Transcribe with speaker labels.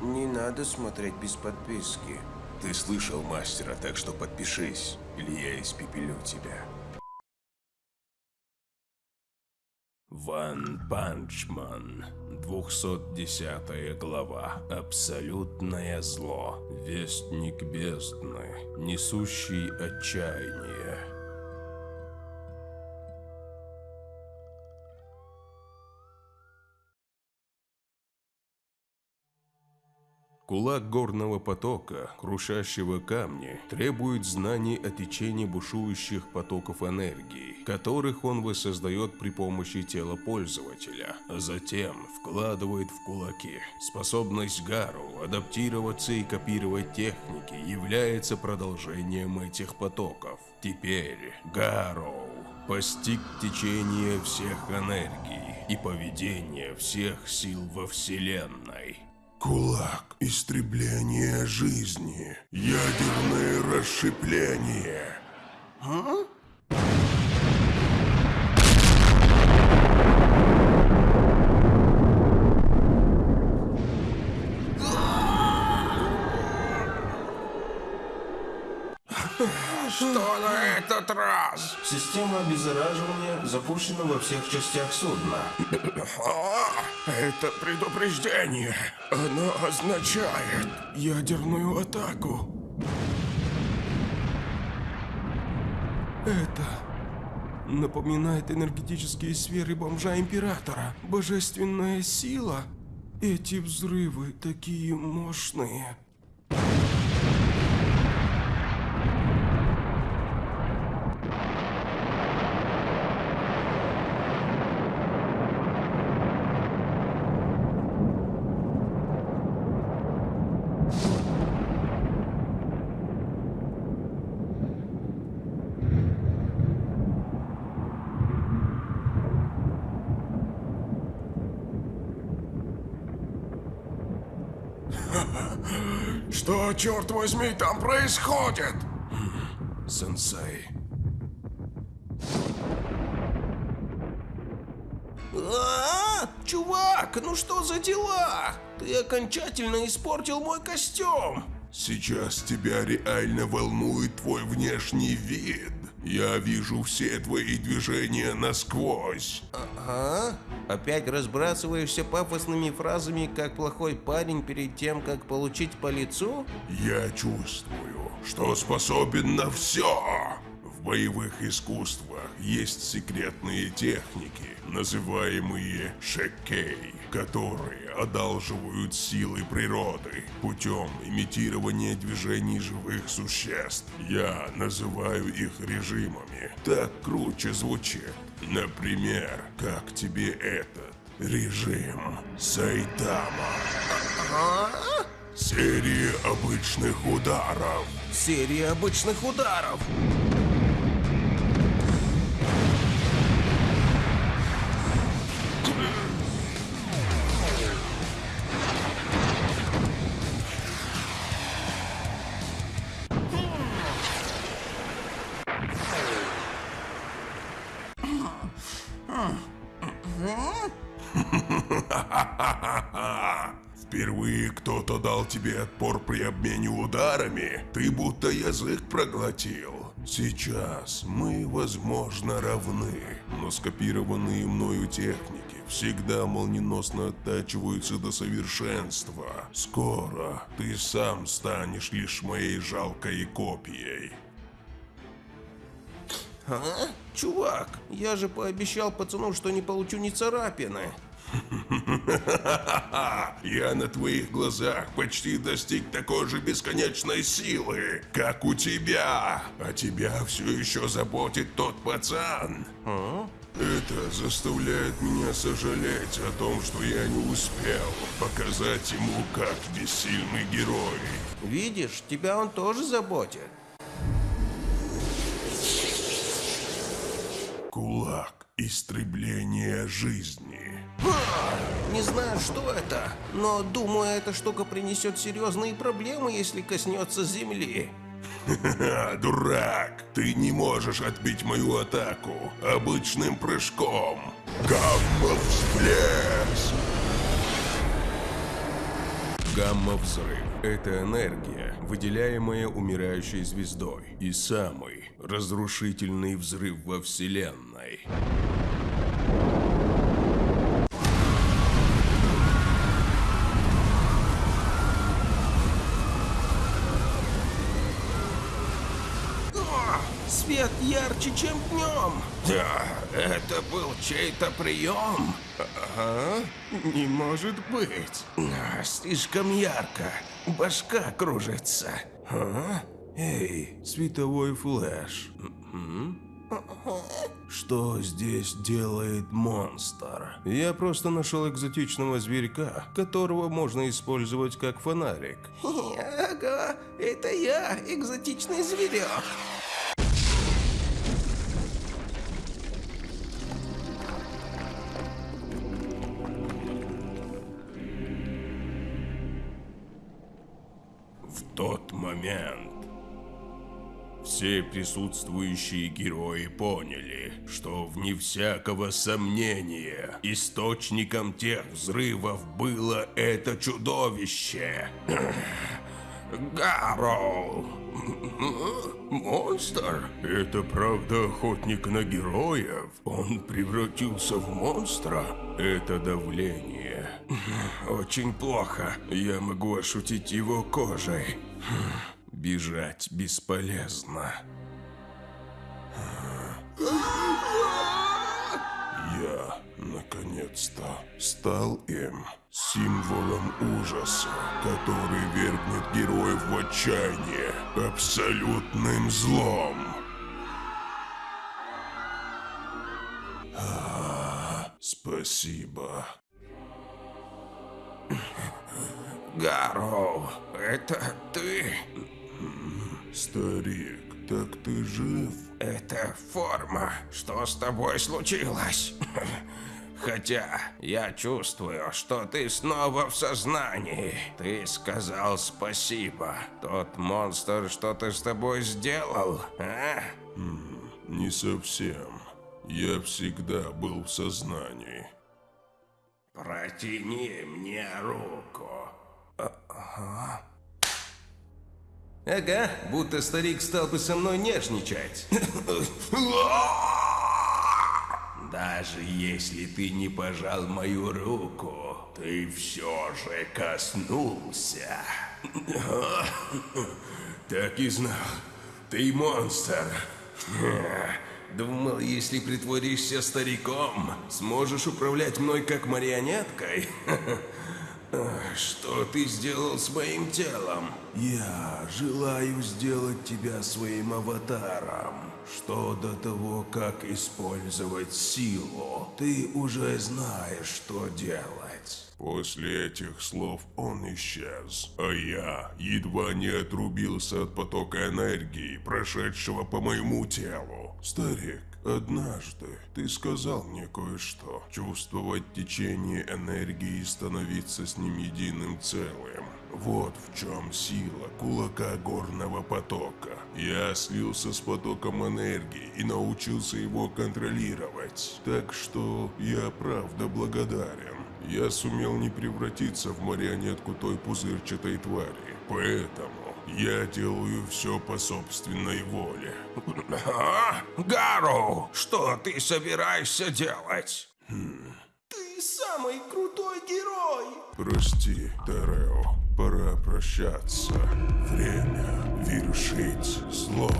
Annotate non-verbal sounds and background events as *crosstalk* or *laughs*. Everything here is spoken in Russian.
Speaker 1: Не надо смотреть без подписки.
Speaker 2: Ты слышал мастера, так что подпишись, или я испепелю тебя. One Punch Man, 210 глава. Абсолютное зло. Вестник бездны, несущий отчаяние. Кулак горного потока, крушащего камни, требует знаний о течении бушующих потоков энергии, которых он воссоздает при помощи тела пользователя, а затем вкладывает в кулаки. Способность Гару адаптироваться и копировать техники является продолжением этих потоков. Теперь Гару постиг течение всех энергий и поведение всех сил во Вселенной.
Speaker 3: Кулак истребления жизни. Ядерное расщепление.
Speaker 1: А?
Speaker 3: Что на этот раз?
Speaker 1: Система обеззараживания запущена во всех частях судна.
Speaker 3: А, это предупреждение. Оно означает ядерную атаку.
Speaker 4: Это напоминает энергетические сферы бомжа Императора. Божественная сила. Эти взрывы такие мощные.
Speaker 3: Что, черт возьми, там происходит?
Speaker 2: Сенсей.
Speaker 1: А, -а, -а! Чувак, ну что за дела? Ты окончательно испортил мой костюм.
Speaker 3: Сейчас тебя реально волнует твой внешний вид. Я вижу все твои движения насквозь.
Speaker 1: Ага. Опять разбрасываешься пафосными фразами, как плохой парень перед тем, как получить по лицу?
Speaker 3: Я чувствую, что способен на все. В боевых искусствах есть секретные техники, называемые шекей, которые одалживают силы природы путем имитирования движений живых существ. Я называю их режимами. Так круче звучит. Например, как тебе этот режим Сайтама? Серия обычных ударов.
Speaker 1: Серия обычных ударов. *laughs*
Speaker 3: Впервые кто-то дал тебе отпор при обмене ударами? Ты будто язык проглотил. Сейчас мы, возможно, равны, но скопированные мною техники всегда молниеносно оттачиваются до совершенства. Скоро ты сам станешь лишь моей жалкой копией.
Speaker 1: А? Чувак, я же пообещал пацану, что не получу ни царапины. *laughs*
Speaker 3: Я на твоих глазах почти достиг такой же бесконечной силы, как у тебя. А тебя все еще заботит тот пацан.
Speaker 1: А?
Speaker 3: Это заставляет меня сожалеть о том, что я не успел показать ему, как бессильный герой.
Speaker 1: Видишь, тебя он тоже заботит.
Speaker 3: Кулак истребления жизни.
Speaker 1: Не знаю, что это, но думаю, эта штука принесет серьезные проблемы, если коснется земли.
Speaker 3: Ха-ха, дурак! Ты не можешь отбить мою атаку обычным прыжком. Гамма-всплеск!
Speaker 2: Гамма-взрыв – это энергия, выделяемая умирающей звездой, и самый разрушительный взрыв во Вселенной.
Speaker 1: О, свет ярче, чем днем. Да, это был чей-то прием.
Speaker 4: А? Не может быть.
Speaker 1: А, слишком ярко. Башка кружится.
Speaker 2: А? Эй, световой флэш. Что здесь делает монстр? Я просто нашел экзотичного зверька, которого можно использовать как фонарик.
Speaker 1: Ага, это я, экзотичный зверек.
Speaker 2: Тот момент все присутствующие герои поняли, что вне всякого сомнения источником тех взрывов было это чудовище. Гарроу! Монстр? Это правда охотник на героев? Он превратился в монстра? Это давление. Очень плохо. Я могу ощутить его кожей. Бежать бесполезно.
Speaker 3: Я, наконец-то, стал им символом ужаса, который вергнет героев в отчаяние абсолютным злом. А, спасибо.
Speaker 1: Гарроу, это ты?
Speaker 3: Старик, так ты жив?
Speaker 1: Это форма. Что с тобой случилось? Хотя я чувствую, что ты снова в сознании. Ты сказал спасибо. Тот монстр что-то с тобой сделал, а?
Speaker 3: Не совсем. Я всегда был в сознании.
Speaker 1: Протяни мне руку. Ага, будто старик стал бы со мной нежничать. *laughs* Даже если ты не пожал мою руку, ты все же коснулся. *laughs* Так и знал. Ты монстр. Думал, если притворишься стариком, сможешь управлять мной как марионеткой? *laughs* Что ты сделал с моим телом?
Speaker 2: Я желаю сделать тебя своим аватаром. Что до того, как использовать силу, ты уже знаешь, что делать.
Speaker 3: После этих слов он исчез, а я едва не отрубился от потока энергии, прошедшего по моему телу. Старик, однажды ты сказал мне кое-что. Чувствовать течение энергии и становиться с ним единым целым. Вот в чем сила кулака горного потока. Я слился с потоком энергии и научился его контролировать. Так что я правда благодарен. Я сумел не превратиться в марионетку той пузырчатой твари. Поэтому я делаю все по собственной воле.
Speaker 1: А? Гару, что ты собираешься делать? Ты самый крутой герой!
Speaker 3: Прости, Терео, пора прощаться. Время вершить зло.